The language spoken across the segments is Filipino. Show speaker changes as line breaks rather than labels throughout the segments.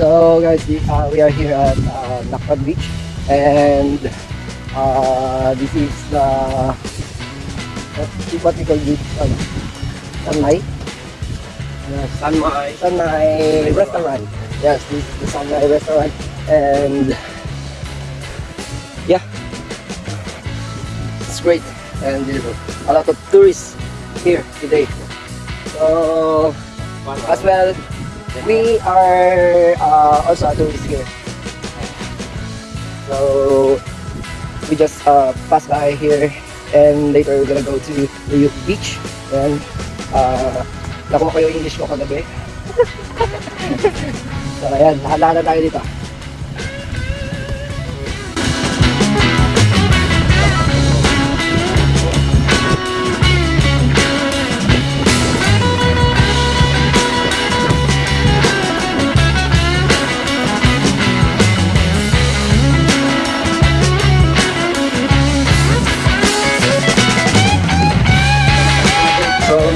So guys, we, uh, we are here at uh, Beach and uh, this is the what, we call this ano, Sanmai? Yes,
Sanmai.
Sanmai restaurant. Yes, this is the Sanmai restaurant and yeah, it's great and there's a lot of tourists here today. So as well, we are uh, also a tourist here. So we just uh, pass by here and later we're gonna go to the beach and uh, nakuha ko yung English ko kagabi. so ayan, lahat na tayo dito.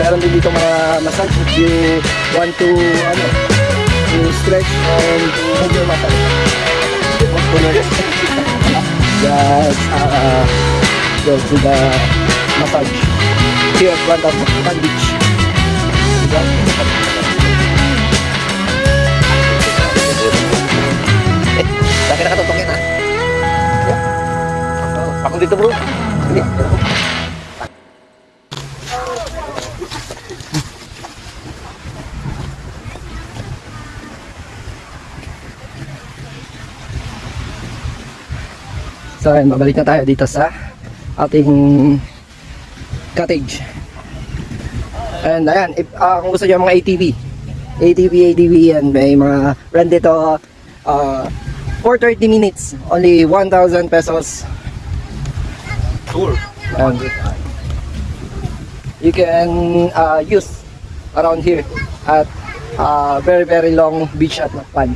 Meron din dito mga massage if you want to ano to stretch and to move your muscle. Just uh, go to the massage here at of Pan Beach. Eh, laki nakatutok yan ah. Ako dito bro. Hindi. So ayun, babalik na tayo dito sa ating cottage. And ayan, if, ah, kung gusto nyo mga ATV, ATV, ATV yan, may mga rent dito uh, for 30 minutes, only 1,000 pesos.
Tour.
And you can uh, use around here at uh, very very long beach at Macpan.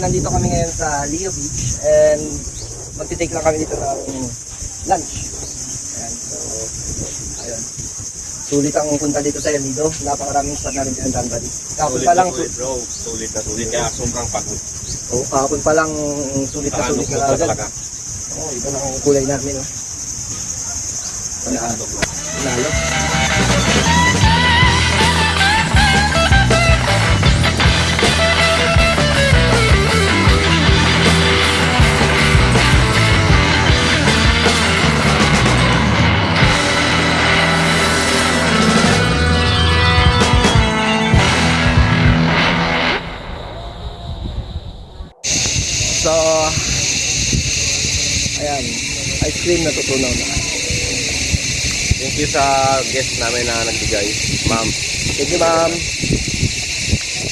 Nandito kami ngayon sa Leo Beach and magti-take lang kami dito ng lunch. Ayan, so, ayun. Sulit ang punta dito sa El Nido. Napakaraming spot na rin dito. Kahapon
Sulit
pa lang,
sulit bro. Sulit na sulit. Kaya sobrang pagod.
oh, kahapon pa lang sulit na sulit
na
agad.
talaga.
Oh, iba na ang kulay namin. Oh. Wala. Lalo. So, ayan, ice cream na tutunaw na.
Thank you sa guest namin na nagbigay. Ma'am.
Thank you, ma'am.